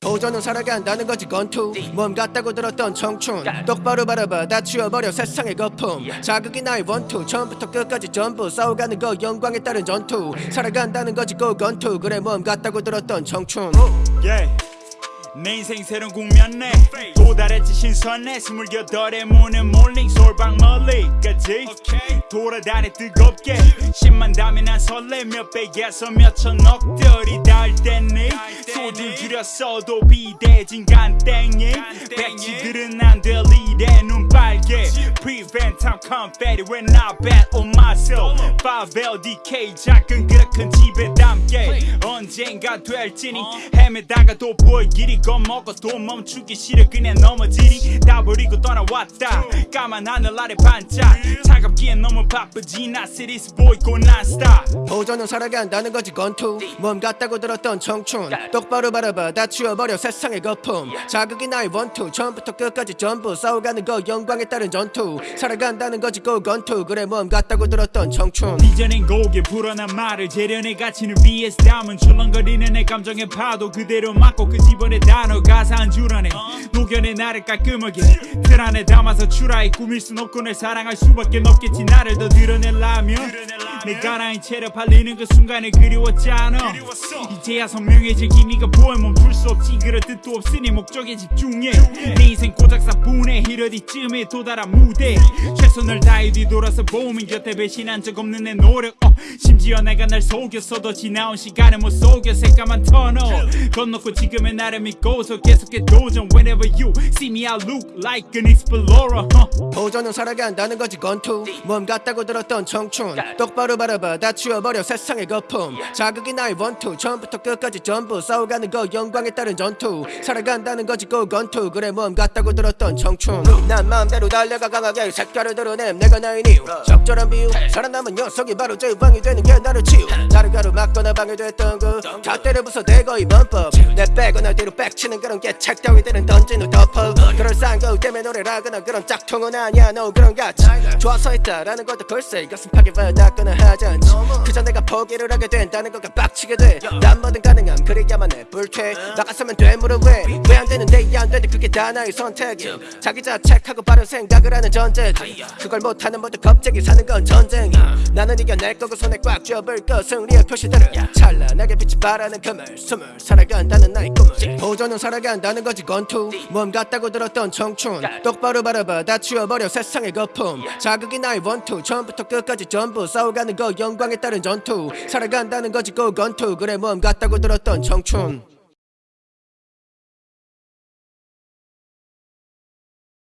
도전은 살아간다는 거지 건투. 몸 같다고 들었던 청춘. 똑바로 바라봐 다 치워버려 세상의 거품. 자극이 나의 원투. 처음부터 끝까지 전부 싸워가는 거 영광에 따른 전투. 살아간다는 거지 고 건투. 그래 몸 같다고 들었던 청춘. 내 인생 새로운 국면에 도달했지 신선해. 스물여덟에 무는 몰링 솔방 멀리까지. 돌아다니 뜨겁게. 십만 담이 난 설레. 몇 백에서 몇천 억들이 닿을 때니. 소리를 줄였어도 비대진 간땡이. 백지들은 안 들리래 눈 빨개. Prevent time confetti when I bet on myself 5LDK 작은 그릇 큰 집에 담게 언젠가 될지니. 헤매다가도 보일 길이 겁먹어도 멈추기 싫어. 그냥 넘어지니 다 버리고 떠나왔다. 까만 하늘 아래 반짝. 차갑기에 너무 바쁘지. 나 시리스 보이고 난 스타 도전은 살아간다는 거지 건투. 몸 같다고 들었던 청춘. 똑바로 바라봐 다 치워버려 세상의 거품. 자극이 나의 원투 처음부터 끝까지 전부 싸워가는 거 영광에 따른 전투. 살아간다는 거지 고 건투. 그래 몸 같다고 들었던 청춘. 빚어낸 곡에 불어난 말을 재련의 가치를 위해서 담은 출렁거리는 내 감정의 파도 그대로 맞고 그 집안의 단어 가사 한 줄 안에 녹여내 나를 깔끔하게 틀 안에 담아서 추라히 꾸밀 순 없고 널 사랑할 수밖에 없겠지. 나를 더 드러내려면 내가 나인 채로 팔리는 그 순간을 그리웠잖아. 이제야 선명해질 기미가 보여 멈출 수 없지 그럴 뜻도 없으니 목적에 집중해. 내 인생 고작 4분의 1 어디쯤에 도달한 무대. 최선을 다해 뒤돌아서 보면 곁에 배신한 적 없는 내 노력. 어, 심지어 내가 날 속였어도 지나온 시간을 못 속여. 새까만 터널 건너고 지금의 나를 믿고서 계속해 도전. Whenever you see me I look like an explorer. uh. 도전은 살아간다는 거지 건투. 몸 같다고 들었던 청춘. 똑바로 바라봐 다 치워버려 세상의 거품. 자극이 나의 원투. 처음부터 끝까지 전부 싸워가는 거 영광에 따른 전투 살아간다는 거지 고 건투. 그래 몸 같다고 들었던 청춘. 난 마음대로 달려가 강하게 색깔을 드러냄. 내가 나인 이유. 적절한 비유. 살아남은 녀석이 바로 제왕이 되는 게 나를 치유. 다른 가루 맞거나 방해됐던 그 잣대를 부숴대고 이번 법내 빼거나 뒤로 빽치는 그런 개책 따위들은 던진 후 덮어. 그럴싸한 거 때문에 노래를 하거나 그런 짝퉁은 아니야. 너 그런 가치 좋아서 했다라는 것도 글쎄 가슴 파괴 받았거나 하잖지 그저 내가 포기를 하게 된다는 것과 빡치게 돼난 뭐든 가능함. 그래야만 해. 불퇴 나갔으면 되물어 왜왜 안 되는데? 이안 되는데 그게 다 나의 선택이. 자기 자책하고 바른 생각을 하는 전제지 그걸 못하는 모두 갑자기 사는 건 전쟁이야 나는 이겨낼 거고 손에 꽉 쥐어볼 거 승리의 표시들을 찬란하게 빛이 바라는 그물 숨을 살아간다는 나의 꿈을 도전은 살아간다는 거지 건투. 몸 같다고 들었던 청춘. 똑바로 바라봐 다 치워버려 세상의 거품. 자극이 나의 원투 처음부터 끝까지 전부 싸워가는 거 영광에 따른 전투. 살아간다는 거지 고 건투. 그래 몸 같다고 들었던 청춘